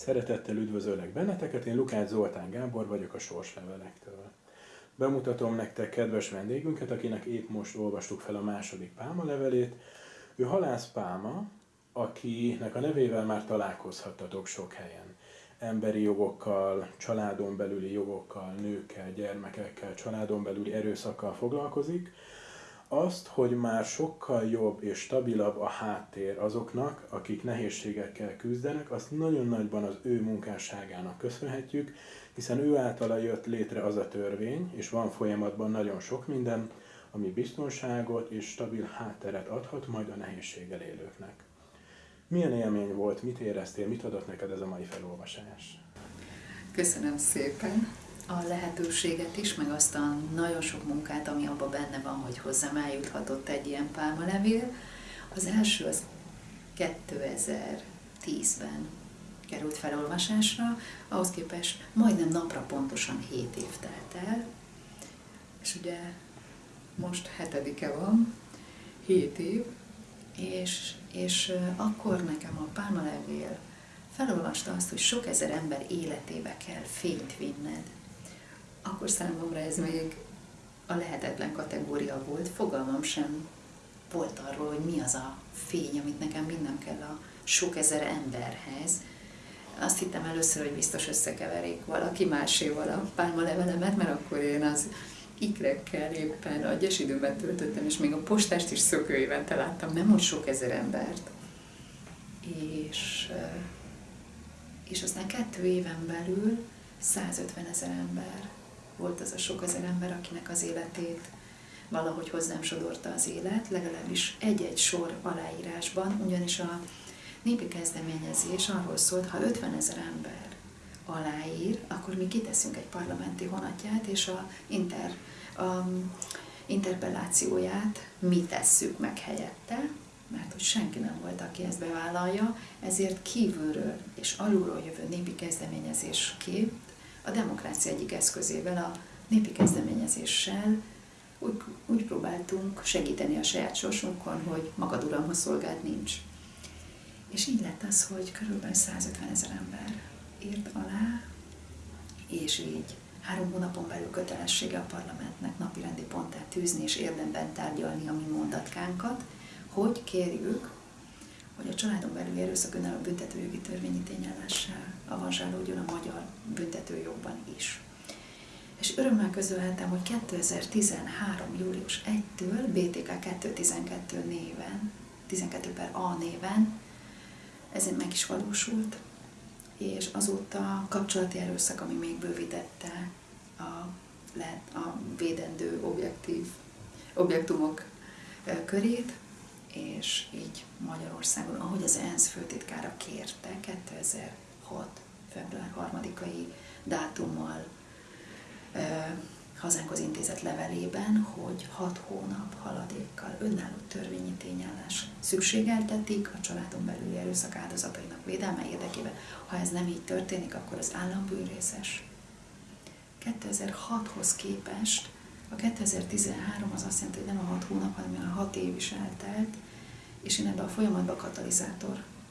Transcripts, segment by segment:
Szeretettel üdvözöllek benneteket, én Lukács Zoltán Gábor vagyok a Sorslevelektől. Bemutatom nektek kedves vendégünket, akinek épp most olvastuk fel a második Pálma levelét. Ő Halász Pálma, akinek a nevével már találkozhattatok sok helyen. Emberi jogokkal, családon belüli jogokkal, nőkkel, gyermekekkel, családon belüli erőszakkal foglalkozik, azt, hogy már sokkal jobb és stabilabb a háttér azoknak, akik nehézségekkel küzdenek, azt nagyon nagyban az ő munkásságának köszönhetjük, hiszen ő általa jött létre az a törvény, és van folyamatban nagyon sok minden, ami biztonságot és stabil hátteret adhat majd a nehézséggel élőknek. Milyen élmény volt, mit éreztél, mit adott neked ez a mai felolvasás? Köszönöm szépen a lehetőséget is, meg azt a nagyon sok munkát, ami abban benne van, hogy hozzám eljuthatott egy ilyen pálmalevél. Az első az 2010-ben került felolvasásra, ahhoz képest majdnem napra pontosan 7 év telt el, és ugye most hetedike van, 7 év, és, és akkor nekem a pálmalevél felolvasta azt, hogy sok ezer ember életébe kell fényt vinned, akkor számomra ez még a lehetetlen kategória volt. Fogalmam sem volt arról, hogy mi az a fény, amit nekem minden kell a sok ezer emberhez. Azt hittem először, hogy biztos összekeverik valaki máséval a pálmalevelemet, mert akkor én az ikrekkel éppen a időben töltöttem, és még a postást is szökőévente láttam, nem úgy sok ezer embert. És, és aztán kettő éven belül 150 ezer ember volt az a sok ezer ember, akinek az életét valahogy hozzám sodorta az élet, legalábbis egy-egy sor aláírásban, ugyanis a népi kezdeményezés arról szólt, ha 50 ezer ember aláír, akkor mi kiteszünk egy parlamenti honatját, és a, inter, a interpellációját mi tesszük meg helyette, mert hogy senki nem volt, aki ezt bevállalja, ezért kívülről és alulról jövő népi kezdeményezésként a demokrácia egyik eszközével, a népi kezdeményezéssel úgy, úgy próbáltunk segíteni a saját sorsunkon, hogy magad uramhoz szolgált nincs. És így lett az, hogy körülbelül 150 ezer ember írt alá, és így három hónapon belül kötelessége a parlamentnek napirendi pontát tűzni és érdemben tárgyalni a mi mondatkánkat, hogy kérjük, hogy a családon belül erőszak önálló büntetőjogi törvényi tényállással avanzsálódjon a magyar büntetőjogban is. És örömmel közölhetem, hogy 2013. július 1-től BTK 212 néven, 12 per A néven, ezen meg is valósult, és azóta kapcsolati erőszak, ami még bővítette a, lehet, a védendő objektív objektumok körét, és így Magyarországon, ahogy az ENSZ főtitkára kérte 2006. február 3-ai dátummal hazánkhoz intézett levelében, hogy hat hónap haladékkal önálló törvényi tényállás szükségeltetik a családon belüli erőszak áldozatainak védelme érdekében. Ha ez nem így történik, akkor az állambűrészes. 2006-hoz képest a 2013 az azt jelenti, hogy nem a 6 hónap, hanem a 6 év is eltelt, és én ebbe a folyamatba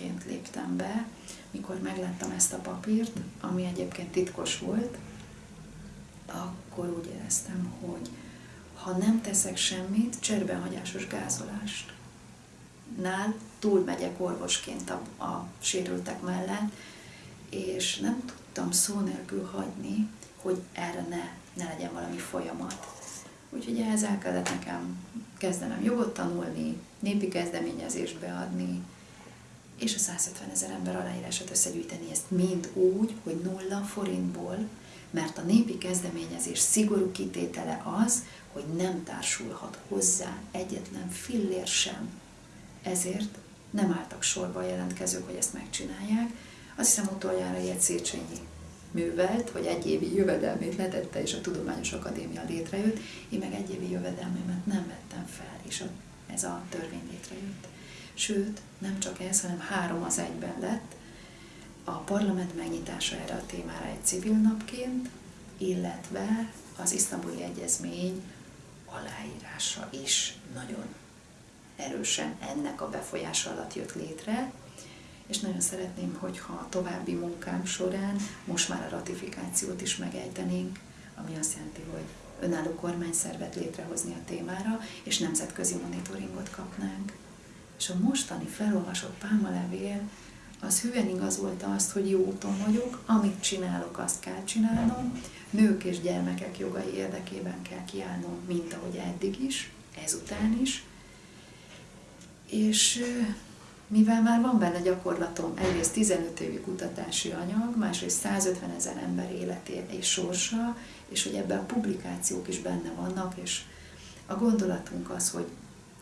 katalizátorként léptem be, mikor megláttam ezt a papírt, ami egyébként titkos volt, akkor úgy éreztem, hogy ha nem teszek semmit, cserbenhagyásos gázolást. Nál túlmegyek orvosként a, a sérültek mellett, és nem tudtam szó nélkül hagyni, hogy erre ne, ne legyen valami folyamat. Úgyhogy ehhez el kellett nekem kezdenem jogot tanulni, népi kezdeményezést beadni, és a 150 ezer ember aláírását összegyűjteni, ezt mind úgy, hogy nulla forintból, mert a népi kezdeményezés szigorú kitétele az, hogy nem társulhat hozzá egyetlen fillér sem. Ezért nem álltak sorba a jelentkezők, hogy ezt megcsinálják. Azt hiszem utoljára ilyet Széchenyi művelt, hogy egy évi jövedelmét letette, és a Tudományos Akadémia létrejött, én meg egy évi jövedelmemet nem vettem fel, és a, ez a törvény létrejött. Sőt, nem csak ez, hanem három az egyben lett, a parlament megnyitása erre a témára egy civil napként, illetve az isztambuli egyezmény aláírása is nagyon erősen ennek a befolyása alatt jött létre, és nagyon szeretném, hogyha a további munkám során most már a ratifikációt is megejtenénk, ami azt jelenti, hogy önálló kormányszervet létrehozni a témára, és nemzetközi monitoringot kapnánk. És a mostani felolvasott pálmalevél az hűen igazolta azt, hogy jó úton vagyok, amit csinálok, azt kell csinálnom, nők és gyermekek jogai érdekében kell kiállnom, mint ahogy eddig is, ezután is. És mivel már van benne gyakorlatom, egyrészt 15 évi kutatási anyag, másrészt 150 ezer ember életé és sorsa, és hogy ebben a publikációk is benne vannak, és a gondolatunk az, hogy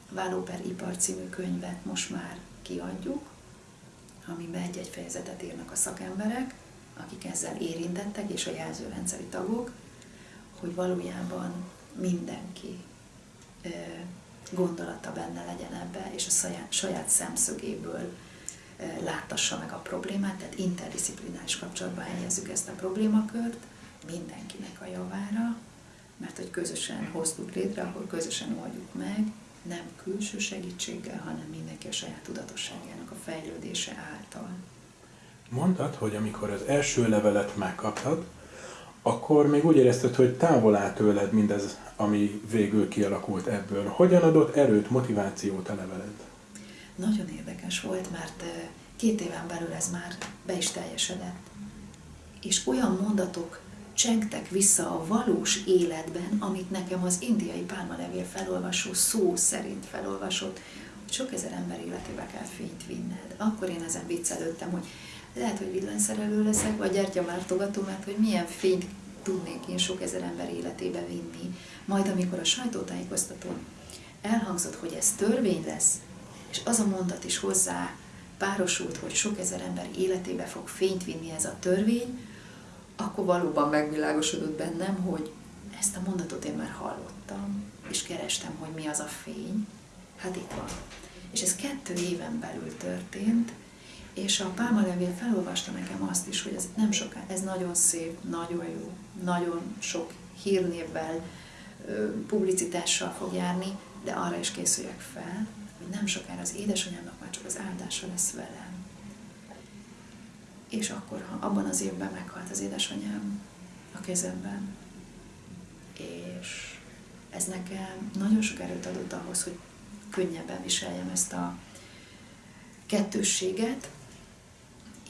Váló per Ipar című könyvet most már kiadjuk, amiben egy-egy fejezetet írnak a szakemberek, akik ezzel érintettek, és a jelzőrendszeri tagok, hogy valójában mindenki gondolata benne legyen ebbe, és a saját, saját szemszögéből láttassa meg a problémát, tehát interdisziplináris kapcsolatban helyezzük ezt a problémakört mindenkinek a javára, mert hogy közösen hoztuk létre, ahol közösen oldjuk meg, nem külső segítséggel, hanem mindenki a saját tudatosságának a fejlődése által. Mondtad, hogy amikor az első levelet megkaptad, akkor még úgy érezted, hogy távol áll tőled mindez, ami végül kialakult ebből. Hogyan adott erőt, motivációt a leveled? Nagyon érdekes volt, mert két éven belül ez már be is teljesedett. És olyan mondatok csengtek vissza a valós életben, amit nekem az indiai pálmalevél felolvasó szó szerint felolvasott, hogy sok ezer ember életébe kell fényt vinned. Akkor én ezen viccelődtem, hogy lehet, hogy villanyszerelő leszek, vagy gyertyamártogató, mert hogy milyen fényt tudnék én sok ezer ember életébe vinni. Majd amikor a sajtótájékoztatón elhangzott, hogy ez törvény lesz, és az a mondat is hozzá párosult, hogy sok ezer ember életébe fog fényt vinni ez a törvény, akkor valóban megvilágosodott bennem, hogy ezt a mondatot én már hallottam, és kerestem, hogy mi az a fény. Hát itt van. És ez kettő éven belül történt, és a pálmalevél felolvasta nekem azt is, hogy ez nem soká, ez nagyon szép, nagyon jó, nagyon sok hírnévvel, publicitással fog járni, de arra is készüljek fel, hogy nem sokára az édesanyámnak már csak az áldása lesz velem. És akkor, abban az évben meghalt az édesanyám a kezemben, és ez nekem nagyon sok erőt adott ahhoz, hogy könnyebben viseljem ezt a kettősséget,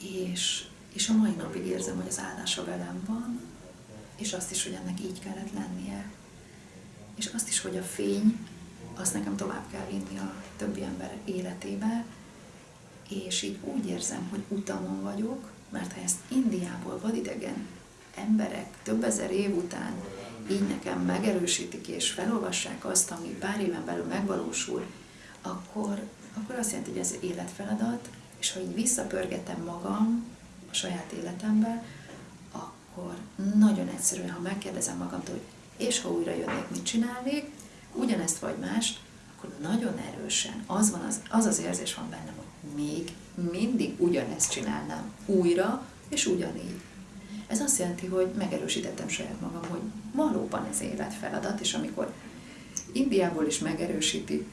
és, és a mai napig érzem, hogy az állása velem van, és azt is, hogy ennek így kellett lennie. És azt is, hogy a fény, azt nekem tovább kell vinni a többi ember életébe, és így úgy érzem, hogy utamon vagyok, mert ha ezt Indiából vadidegen emberek több ezer év után így nekem megerősítik és felolvassák azt, ami pár éven belül megvalósul, akkor, akkor azt jelenti, hogy ez életfeladat, és ha így visszapörgetem magam a saját életembe, akkor nagyon egyszerűen, ha megkérdezem magamtól, hogy és ha újra jönnék, mit csinálnék, ugyanezt vagy mást, akkor nagyon erősen az, van az, az az érzés van bennem, hogy még mindig ugyanezt csinálnám újra, és ugyanígy. Ez azt jelenti, hogy megerősítettem saját magam, hogy valóban ez életfeladat, és amikor Indiából is megerősíti,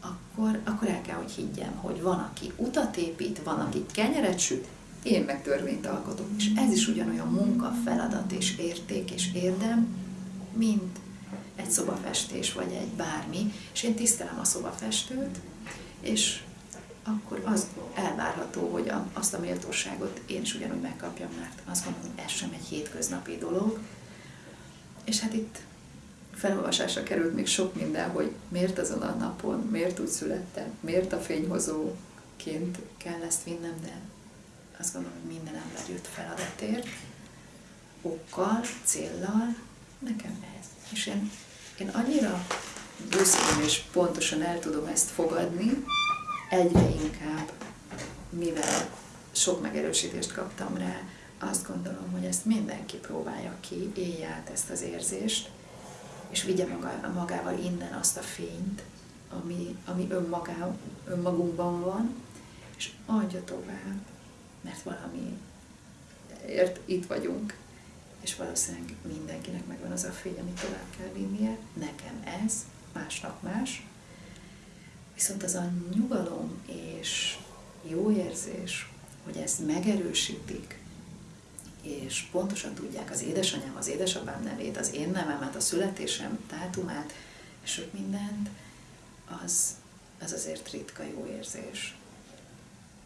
akkor, akkor el kell, hogy higgyem, hogy van, aki utat épít, van, aki kenyeret süt, én meg törvényt alkotok. És ez is ugyanolyan munka, feladat és érték és érdem, mint egy szobafestés, vagy egy bármi, és én tisztelem a szobafestőt, és akkor az elvárható, hogy a, azt a méltóságot én is ugyanúgy megkapjam, mert azt gondolom, ez sem egy hétköznapi dolog. És hát itt felolvasásra került még sok minden, hogy miért azon a napon, miért úgy születtem, miért a fényhozóként kell ezt vinnem, de azt gondolom, hogy minden ember jött feladatért, okkal, céllal, nekem ez. És én, én annyira büszkén és pontosan el tudom ezt fogadni, egyre inkább, mivel sok megerősítést kaptam rá, azt gondolom, hogy ezt mindenki próbálja ki, élje át ezt az érzést, és vigye magával innen azt a fényt, ami, ami önmagá, önmagunkban van, és adja tovább, mert valami ért itt vagyunk, és valószínűleg mindenkinek megvan az a fény, amit tovább kell vinnie. Nekem ez, másnak más. Viszont az a nyugalom és jó érzés, hogy ezt megerősítik, és pontosan tudják az édesanyám, az édesapám nevét, az én nevemet, a születésem dátumát, és sok mindent, az, az azért ritka jó érzés.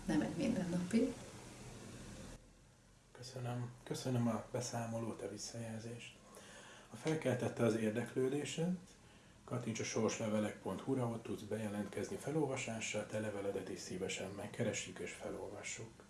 Nem egy mindennapi. Köszönöm. Köszönöm a beszámolót, a visszajelzést. Ha felkeltette az érdeklődésed, kattints a sorslevelek.hu-ra, ott tudsz bejelentkezni felolvasással, te leveledet is szívesen megkeressük és felolvassuk.